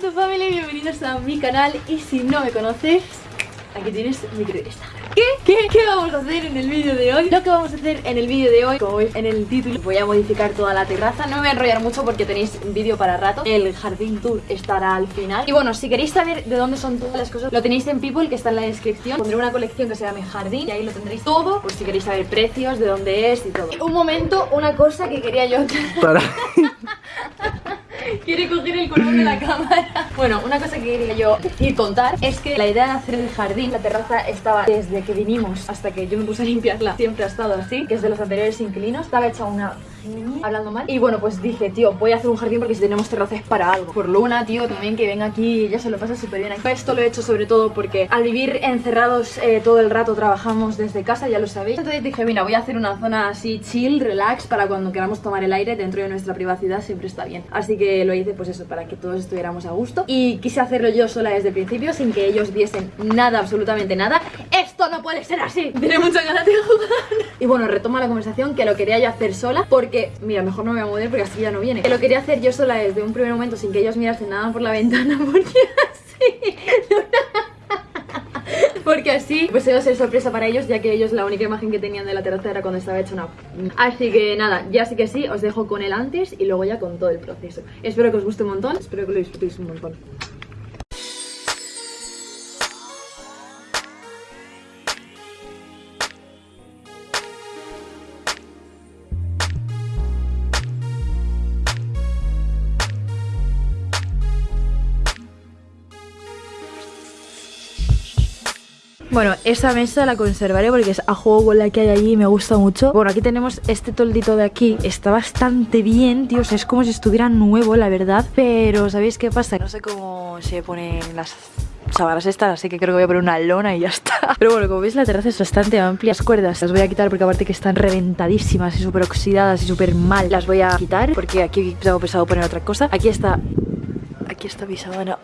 YouTube Family, bienvenidos a mi canal. Y si no me conoces, aquí tienes mi Instagram ¿Qué? ¿Qué? ¿Qué vamos a hacer en el vídeo de hoy? Lo que vamos a hacer en el vídeo de hoy, como veis en el título, voy a modificar toda la terraza. No me voy a enrollar mucho porque tenéis vídeo para rato. El jardín tour estará al final. Y bueno, si queréis saber de dónde son todas las cosas Lo tenéis en People, que está en la descripción. Pondré una colección que se llama Jardín Y ahí lo tendréis todo, por si queréis saber precios, de dónde es y todo. Un momento, una cosa que quería yo Para... Quiere coger el color de la cámara. Bueno, una cosa que quería yo decir, contar Es que la idea de hacer el jardín La terraza estaba desde que vinimos Hasta que yo me puse a limpiarla Siempre ha estado así Que es de los anteriores inquilinos Estaba hecha una hablando mal. Y bueno, pues dije, tío, voy a hacer un jardín porque si tenemos terrazas para algo. Por Luna, tío, también que venga aquí, ella se lo pasa súper bien. Esto lo he hecho sobre todo porque al vivir encerrados eh, todo el rato trabajamos desde casa, ya lo sabéis. Entonces dije, mira, voy a hacer una zona así chill, relax, para cuando queramos tomar el aire dentro de nuestra privacidad siempre está bien. Así que lo hice pues eso, para que todos estuviéramos a gusto. Y quise hacerlo yo sola desde el principio, sin que ellos viesen nada, absolutamente nada. ¡Esto no puede ser así! Tiene mucha ganas de jugar. Y bueno, retoma la conversación que lo quería yo hacer sola porque que, mira, mejor no me voy a mover porque así ya no viene. Que lo quería hacer yo sola desde un primer momento sin que ellos mirasen nada por la ventana porque así... Porque así pues iba a ser sorpresa para ellos Ya que ellos la única imagen que tenían de la terraza era cuando estaba hecha una... Así que nada, ya sí que sí, os dejo con el antes y luego ya con todo el proceso Espero que os guste un montón, espero que lo disfrutéis un montón Bueno, esa mesa la conservaré porque es a juego con la que hay allí y me gusta mucho. Bueno, aquí tenemos este toldito de aquí. Está bastante bien, tío. Es como si estuviera nuevo, la verdad. Pero, ¿sabéis qué pasa? No sé cómo se ponen las sábanas estas, así que creo que voy a poner una lona y ya está. Pero bueno, como veis la terraza es bastante amplia. Las cuerdas las voy a quitar porque aparte que están reventadísimas y súper oxidadas y súper mal Las voy a quitar porque aquí tengo pensado poner otra cosa. Aquí está... Aquí está mi sábana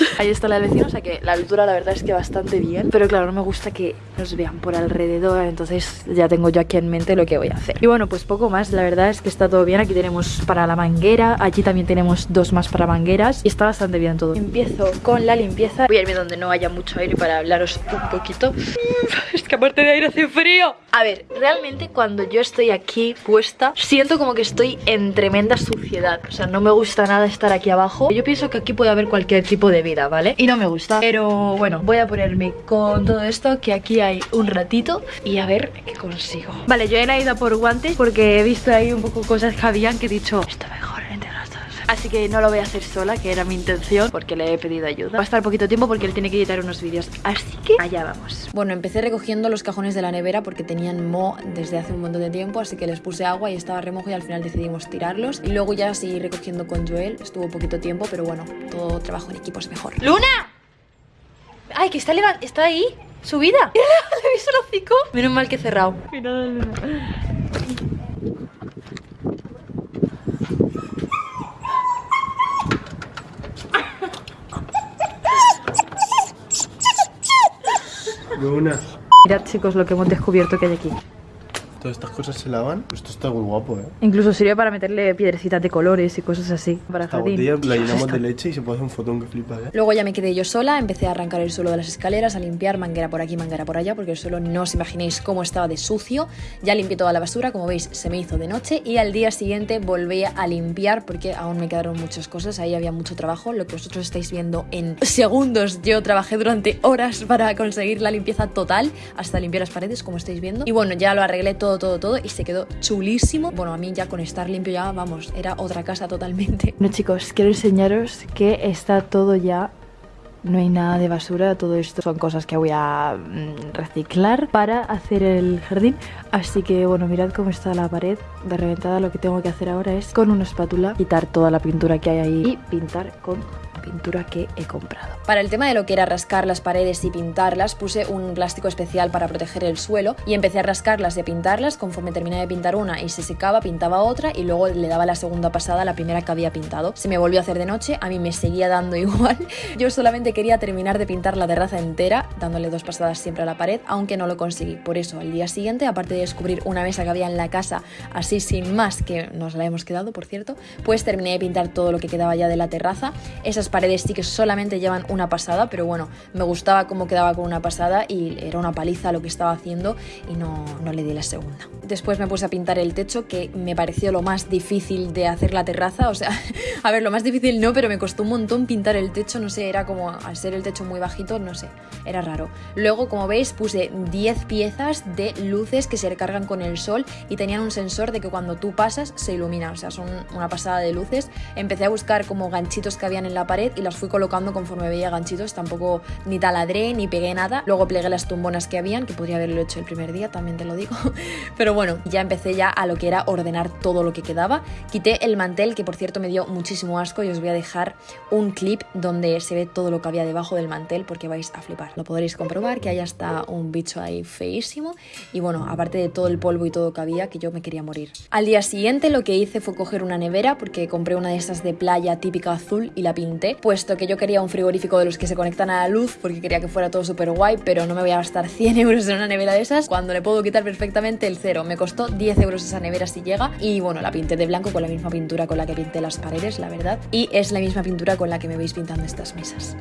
Ahí está la vecina, o sea que la altura la verdad es que bastante bien. Pero claro, no me gusta que nos vean por alrededor Entonces ya tengo yo aquí en mente lo que voy a hacer. Y bueno, pues poco más, la verdad es que está todo bien. Aquí tenemos para la manguera, aquí también tenemos dos más para mangueras Y está bastante bien todo. Empiezo con la limpieza. Voy a irme donde no haya mucho aire para hablaros un poquito. Es que aparte de aire hace frío. A ver, realmente cuando yo estoy aquí puesta Siento como que estoy en tremenda suciedad. O sea, no me gusta nada estar aquí abajo. Yo pienso que aquí puede haber cualquier tipo de vida ¿vale? Y no me gusta. Pero bueno, voy a ponerme con todo esto Que aquí hay un ratito Y a ver qué consigo. Vale, yo he ido por guantes Porque he visto ahí un poco cosas que habían Que he dicho, esto mejor Así que no lo voy a hacer sola, que era mi intención Porque le he pedido ayuda. Va a estar poquito tiempo porque él tiene que editar unos vídeos Así que allá vamos. Bueno, empecé recogiendo los cajones de la nevera Porque tenían mo desde hace un montón de tiempo Así que les puse agua y estaba remojo Y al final decidimos tirarlos. Y luego ya seguí recogiendo con Joel Estuvo poquito tiempo, pero bueno Todo trabajo en equipo es mejor. ¡Luna! Ay, que está, está ahí Subida ¿Le visto el hocico? Menos mal que he cerrado. Mira Luna Luna. Mirad chicos lo que hemos descubierto que hay aquí Todas estas cosas se lavan. Esto está muy guapo, ¿eh? Incluso sirve para meterle piedrecitas de colores y cosas así para Esta jardín. botella la llenamos de leche y se puede hacer un fotón que flipa, ¿eh? Luego ya me quedé yo sola, empecé a arrancar el suelo de las escaleras, a limpiar manguera por aquí, manguera por allá, porque el suelo no os imaginéis cómo estaba de sucio. Ya limpié toda la basura, como veis se me hizo de noche y al día siguiente volví a limpiar porque aún me quedaron muchas cosas, ahí había mucho trabajo, lo que vosotros estáis viendo en segundos. Yo trabajé durante horas para conseguir la limpieza total, hasta limpiar las paredes, como estáis viendo. Y bueno, ya lo arreglé todo, todo, todo y se quedó chulísimo. Bueno, a mí ya con estar limpio ya, vamos, era otra casa totalmente. Bueno chicos, quiero enseñaros que está todo ya no hay nada de basura, todo esto son cosas que voy a mm, reciclar para hacer el jardín Así que bueno, mirad cómo está la pared de reventada Lo que tengo que hacer ahora es con una espátula quitar toda la pintura que hay ahí y pintar con pintura que he comprado. Para el tema de lo que era rascar las paredes y pintarlas, puse un plástico especial para proteger el suelo y empecé a rascarlas y a pintarlas. Conforme terminé de pintar una y se secaba, pintaba otra y luego le daba la segunda pasada a la primera que había pintado. Se me volvió a hacer de noche, a mí me seguía dando igual. Yo solamente quería terminar de pintar la terraza entera, dándole dos pasadas siempre a la pared, aunque no lo conseguí. Por eso, al día siguiente, aparte de descubrir una mesa que había en la casa, así sin más, que nos la hemos quedado, por cierto, pues terminé de pintar todo lo que quedaba ya de la terraza. Esas paredes sí que solamente llevan una pasada, pero bueno, me gustaba cómo quedaba con una pasada y era una paliza lo que estaba haciendo y no, no le di la segunda. Después me puse a pintar el techo, que me pareció lo más difícil de hacer la terraza, o sea, a ver, lo más difícil no, pero me costó un montón pintar el techo, no sé, era como, al ser el techo muy bajito, no sé, era raro. Luego, como veis, puse 10 piezas de luces que se recargan con el sol y tenían un sensor de que cuando tú pasas se ilumina, o sea, son una pasada de luces. Empecé a buscar como ganchitos que habían en la pared y las fui colocando conforme veía ganchitos, tampoco ni taladré ni pegué nada. Luego plegué las tumbonas que habían, que podría haberlo hecho el primer día, también te lo digo. Pero bueno, ya empecé ya a lo que era ordenar todo lo que quedaba. Quité el mantel, que por cierto me dio muchísimo asco y os voy a dejar un clip donde se ve todo lo que había debajo del mantel porque vais a flipar. Lo podréis comprobar que ahí está un bicho ahí feísimo y bueno, aparte de todo el polvo y todo que había, que yo me quería morir. Al día siguiente lo que hice fue coger una nevera porque compré una de esas de playa típica azul y la pinté, puesto que yo quería un frigorífico de los que se conectan a la luz porque quería que fuera todo súper guay, pero no me voy a gastar 100 euros en una nevera de esas cuando le puedo quitar perfectamente el cero. Me costó 10 euros esa nevera si llega y bueno, la pinté de blanco con la misma pintura con la que pinté las paredes, la verdad, y es la misma pintura con la que me veis pintando estas mesas.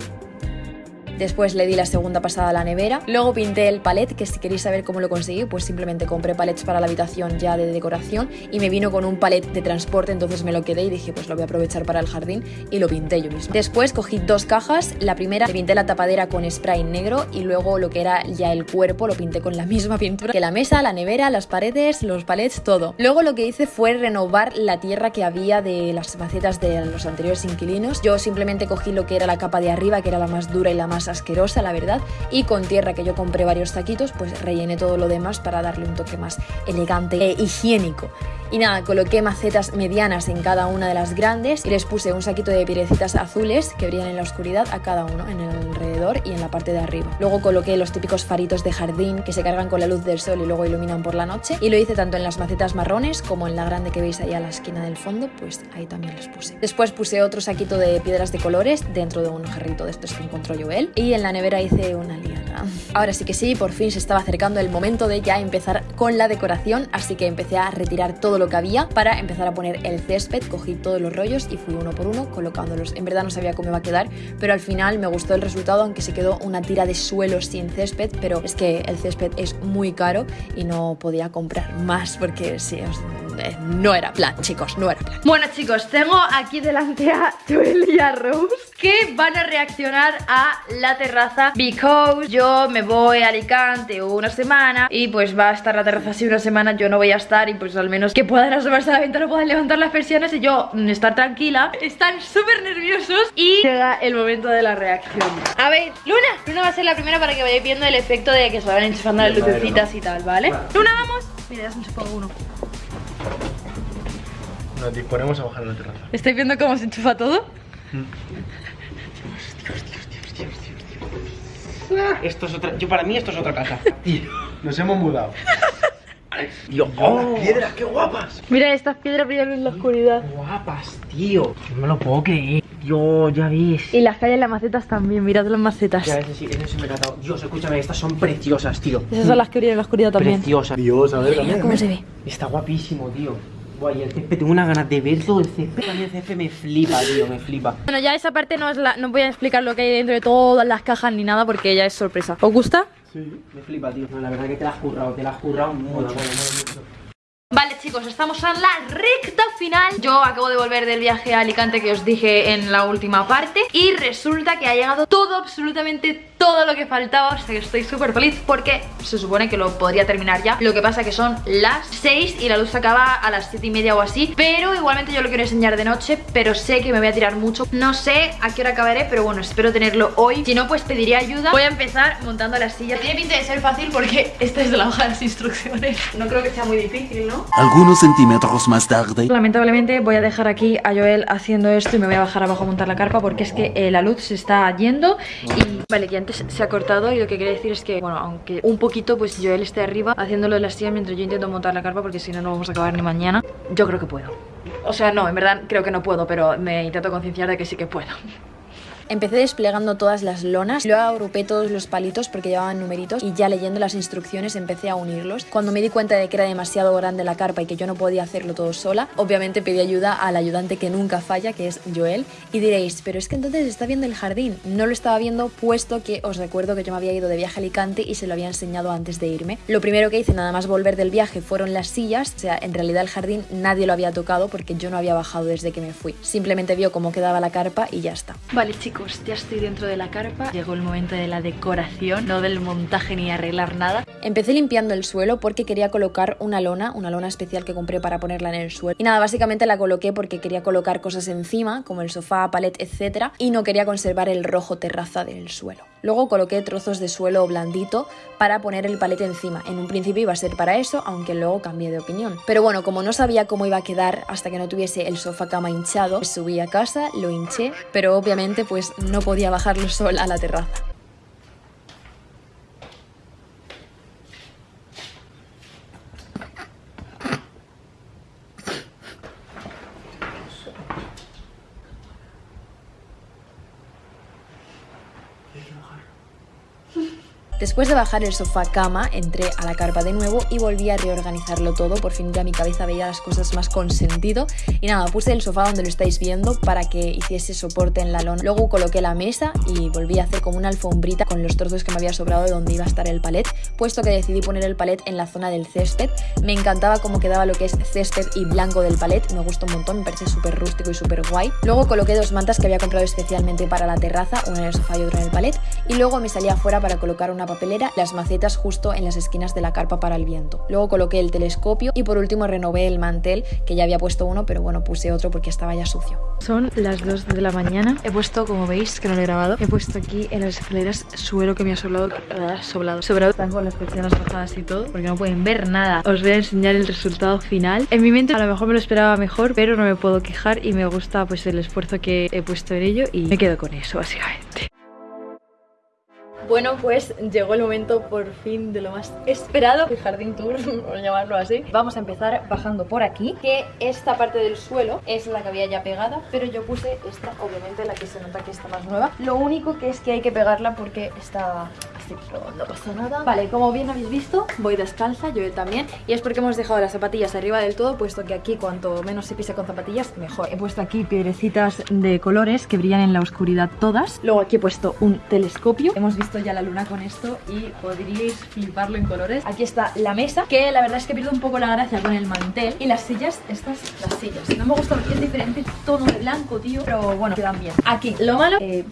Después le di la segunda pasada a la nevera. Luego pinté el palet, que si queréis saber cómo lo conseguí, pues simplemente compré palets para la habitación ya de decoración y me vino con un palet de transporte, entonces me lo quedé y dije, pues lo voy a aprovechar para el jardín y lo pinté yo misma. Después cogí dos cajas. La primera pinté la tapadera con spray negro y luego lo que era ya el cuerpo lo pinté con la misma pintura que la mesa, la nevera, las paredes, los palets, todo. Luego lo que hice fue renovar la tierra que había de las macetas de los anteriores inquilinos. Yo simplemente cogí lo que era la capa de arriba, que era la más dura y la asquerosa, la verdad, y con tierra que yo compré varios taquitos, pues rellené todo lo demás para darle un toque más elegante e higiénico. Y nada, coloqué macetas medianas en cada una de las grandes y les puse un saquito de piedrecitas azules que brillan en la oscuridad a cada uno, en el alrededor y en la parte de arriba. Luego coloqué los típicos faritos de jardín que se cargan con la luz del sol y luego iluminan por la noche. Y lo hice tanto en las macetas marrones como en la grande que veis ahí a la esquina del fondo, pues ahí también los puse. Después puse otro saquito de piedras de colores dentro de un jarrito de estos que encontró Joel. Y en la nevera hice una liana. Ahora sí que sí, por fin se estaba acercando el momento de ya empezar con la decoración, así que empecé a retirar todo lo que había para empezar a poner el césped. Cogí todos los rollos y fui uno por uno colocándolos. En verdad no sabía cómo iba a quedar, pero al final me gustó el resultado, aunque se quedó una tira de suelo sin césped, pero es que el césped es muy caro y no podía comprar más porque sí, os- eh, no era plan, chicos, no era plan. Bueno chicos, tengo aquí delante a Joel y a Rose que van a reaccionar a la terraza because yo me voy a Alicante una semana y pues va a estar la terraza así una semana, yo no voy a estar y pues al menos que puedan asomarse a la ventana, puedan levantar las persianas y yo mm, estar tranquila. Están súper nerviosos y llega el momento de la reacción. A ver, Luna, Luna va a ser la primera para que vayáis viendo el efecto de que se van enchufando las lucecitas y tal, ¿vale? Luna, vamos. Mira, ya se enchufado uno. Nos disponemos a bajar a la terraza. ¿Estáis viendo cómo se enchufa todo? Esto es otra. Yo para mí esto es otra casa. Nos hemos mudado. Dios, oh, piedras, qué guapas. Mira, estas piedras brillan en la oscuridad. Guapas, tío. No me lo puedo creer. Dios, ya ves. Y las calles, las macetas también, mirad las macetas. Ya sí, me. Dios, escúchame, estas son preciosas, tío. Esas son las que brillan en la oscuridad también. Preciosas. Dios, a ver, Mira también. cómo se ve. Está guapísimo, tío. Guay, el césped, tengo una ganas de ver todo el césped. A mí el césped me flipa, tío, me flipa. Bueno, ya esa parte no, es la, no voy a explicar lo que hay dentro de todas las cajas ni nada porque ya es sorpresa. ¿Os gusta? Sí. Me flipa, tío. No, la verdad que te la has currado, te la has currado mucho. Vale chicos, estamos en la recta final Yo acabo de volver del viaje a Alicante que os dije en la última parte Y resulta que ha llegado todo, absolutamente todo lo que faltaba, o sea que estoy súper feliz porque se supone que lo podría terminar ya. Lo que pasa que son las 6 y la luz acaba a las 7 y media o así, pero igualmente yo lo quiero enseñar de noche, pero sé que me voy a tirar mucho. No sé a qué hora acabaré, pero bueno, espero tenerlo hoy. Si no, pues pediré ayuda. Voy a empezar montando la silla. Tiene pinta de ser fácil porque esta es la hoja de las instrucciones. No creo que sea muy difícil, ¿no? Algunos centímetros más tarde. Lamentablemente voy a dejar aquí a Joel haciendo esto y me voy a bajar abajo a montar la carpa porque es que eh, la luz se está yendo y vale, que se ha cortado y lo que quiere decir es que, bueno, aunque un poquito, pues Joel esté arriba haciéndolo de la silla mientras yo intento montar la carpa porque si no, no vamos a acabar ni mañana. Yo creo que puedo. O sea, no, en verdad creo que no puedo, pero me intento concienciar de que sí que puedo. Empecé desplegando todas las lonas, luego agrupé todos los palitos porque llevaban numeritos y ya leyendo las instrucciones empecé a unirlos. Cuando me di cuenta de que era demasiado grande la carpa y que yo no podía hacerlo todo sola, obviamente pedí ayuda al ayudante que nunca falla, que es Joel. Y diréis, pero es que entonces está viendo el jardín. No lo estaba viendo puesto que os recuerdo que yo me había ido de viaje a Alicante y se lo había enseñado antes de irme. Lo primero que hice nada más volver del viaje fueron las sillas, o sea, en realidad el jardín nadie lo había tocado porque yo no había bajado desde que me fui. Simplemente vio cómo quedaba la carpa y ya está. Vale chicos, ya estoy dentro de la carpa. Llegó el momento de la decoración, no del montaje ni arreglar nada. Empecé limpiando el suelo porque quería colocar una lona, una lona especial que compré para ponerla en el suelo. Y nada, básicamente la coloqué porque quería colocar cosas encima, como el sofá, palet, etc. Y no quería conservar el rojo terraza del suelo. Luego coloqué trozos de suelo blandito para poner el palete encima. En un principio iba a ser para eso, aunque luego cambié de opinión. Pero bueno, como no sabía cómo iba a quedar hasta que no tuviese el sofá cama hinchado, pues subí a casa, lo hinché, pero obviamente pues no podía bajarlo sola a la terraza. Después de bajar el sofá cama, entré a la carpa de nuevo y volví a reorganizarlo todo. Por fin ya mi cabeza veía las cosas más con sentido. Y nada, puse el sofá donde lo estáis viendo para que hiciese soporte en la lona. Luego coloqué la mesa y volví a hacer como una alfombrita con los trozos que me había sobrado de donde iba a estar el palet, puesto que decidí poner el palet en la zona del césped. Me encantaba cómo quedaba lo que es césped y blanco del palet, me gustó un montón, me parece súper rústico y súper guay. Luego coloqué dos mantas que había comprado especialmente para la terraza, una en el sofá y otra en el palet. Y luego me salí afuera para colocar una las macetas justo en las esquinas de la carpa para el viento. Luego coloqué el telescopio y por último renové el mantel, que ya había puesto uno, pero bueno, puse otro porque estaba ya sucio. Son las 2 de la mañana. He puesto, como veis, que no lo he grabado, he puesto aquí en las escaleras suelo que me ha sobrado, ah, sobrado, sobrado. Están con las persianas bajadas y todo, porque no pueden ver nada. Os voy a enseñar el resultado final. En mi mente a lo mejor me lo esperaba mejor, pero no me puedo quejar y me gusta pues el esfuerzo que he puesto en ello y me quedo con eso, básicamente. Bueno, pues llegó el momento por fin de lo más esperado El jardín tour, por llamarlo así. Vamos a empezar bajando por aquí Que esta parte del suelo es la que había ya pegada Pero yo puse esta, obviamente la que se nota que está más nueva. Lo único que es que hay que pegarla porque está así, pero no pasa nada Vale, como bien habéis visto, voy descalza, yo también Y es porque hemos dejado las zapatillas arriba del todo Puesto que aquí cuanto menos se pise con zapatillas, mejor He puesto aquí piedrecitas de colores que brillan en la oscuridad todas Luego aquí he puesto un telescopio Hemos visto ya la luna con esto y podríais fliparlo en colores. Aquí está la mesa, que la verdad es que pierdo un poco la gracia con el mantel. Y las sillas, estas, las sillas. No me gusta porque es diferente tono de blanco, tío, pero bueno, quedan bien. Aquí, lo malo, eh,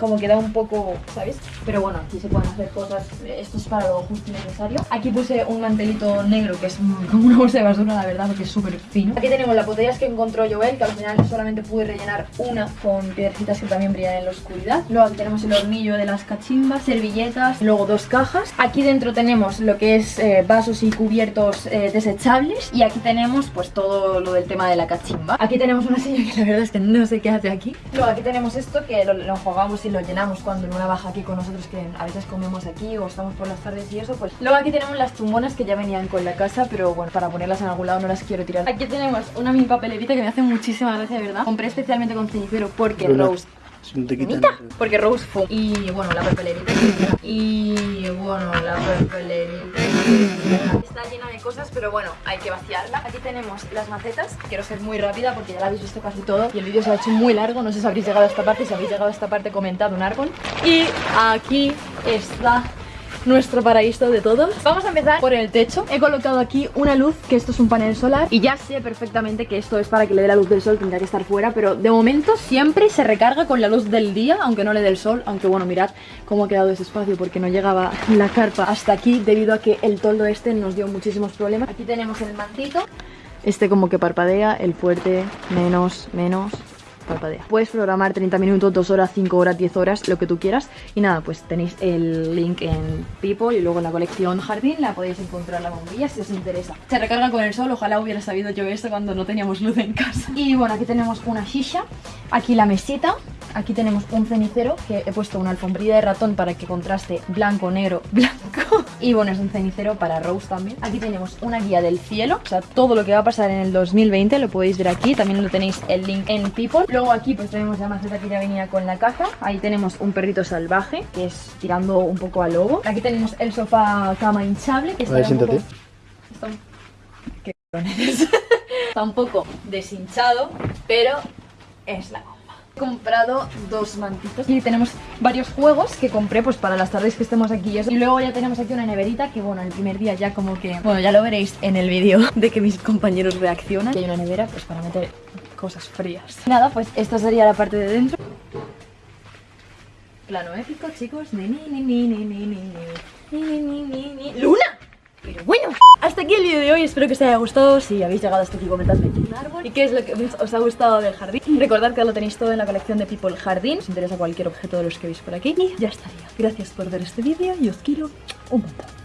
como queda un poco, ¿sabes? Pero bueno, aquí se pueden hacer cosas, esto es para lo justo y necesario. Aquí puse un mantelito negro que es como una bolsa de basura, la verdad, porque es súper fino. Aquí tenemos las botellas que encontró Joel, que al final solamente pude rellenar una con piedrecitas que también brillan en la oscuridad. Luego aquí tenemos el hornillo de las cachimbas, servilletas, luego dos cajas. Aquí dentro tenemos lo que es eh, vasos y cubiertos eh, desechables y aquí tenemos pues todo lo del tema de la cachimba. Aquí tenemos una silla que la verdad es que no sé qué hace aquí. Luego aquí tenemos esto que lo, lo jugamos y lo llenamos cuando Luna baja aquí con nosotros que a veces comemos aquí o estamos por las tardes y eso pues luego aquí tenemos las tumbonas que ya venían con la casa pero bueno para ponerlas en algún lado no las quiero tirar aquí tenemos una mini papelerita que me hace muchísima gracia de verdad compré especialmente con cenicero porque Luna, Rose Si no te quitan. ¿Bonita? Porque Rose fue y bueno la papelerita y bueno la papelerita está llena pero bueno hay que vaciarla. Aquí tenemos las macetas. Quiero ser muy rápida porque ya la habéis visto casi todo y el vídeo se ha hecho muy largo. No sé si habréis llegado a esta parte si habéis llegado a esta parte comentad un árbol. Y aquí está nuestro paraíso de todos. Vamos a empezar por el techo. He colocado aquí una luz, que esto es un panel solar, y ya sé perfectamente que esto es para que le dé la luz del sol, tendría que estar fuera, pero de momento siempre se recarga con la luz del día, aunque no le dé el sol, aunque bueno, mirad cómo ha quedado ese espacio porque no llegaba la carpa hasta aquí debido a que el toldo este nos dio muchísimos problemas. Aquí tenemos el mantito, este como que parpadea, el fuerte, menos, menos, parpadea. Puedes programar 30 minutos, 2 horas, 5 horas, 10 horas, lo que tú quieras. Y nada, pues tenéis el link en People y luego en la colección Jardín la podéis encontrar la bombilla si os interesa. Se recarga con el sol, ojalá hubiera sabido yo esto cuando no teníamos luz en casa. Y bueno, aquí tenemos una shisha, aquí la mesita, Aquí tenemos un cenicero que he puesto una alfombrilla de ratón para que contraste blanco, negro, blanco. Y bueno, es un cenicero para Rose también. Aquí tenemos una guía del cielo, o sea, todo lo que va a pasar en el 2020 lo podéis ver aquí. También lo tenéis el link en People. Luego aquí pues tenemos la maceta que ya venía con la caja. Ahí tenemos un perrito salvaje, que es tirando un poco a lobo. Aquí tenemos el sofá cama hinchable, que está un siéntate. poco... Está un... Qué. Está un poco deshinchado, pero es la. He comprado dos mantitos y tenemos varios juegos que compré pues para las tardes que estemos aquí y luego ya tenemos aquí una neverita que bueno, el primer día ya como que... Bueno, ya lo veréis en el vídeo de que mis compañeros reaccionan. Y hay una nevera pues para meter cosas frías. Nada, pues esta sería la parte de dentro. Plano épico, chicos. Ni, ni, ni, ni, ni, ni, ni, ni, ni, ni, ni, ni. ¡Luna! Hasta aquí el vídeo de hoy, espero que os haya gustado Si habéis llegado hasta aquí comentadme un árbol ¿Y qué es lo que os ha gustado del jardín? Recordad que lo tenéis todo en la colección de People Jardín Si os interesa cualquier objeto de los que veis por aquí Y ya estaría, gracias por ver este vídeo y os quiero un montón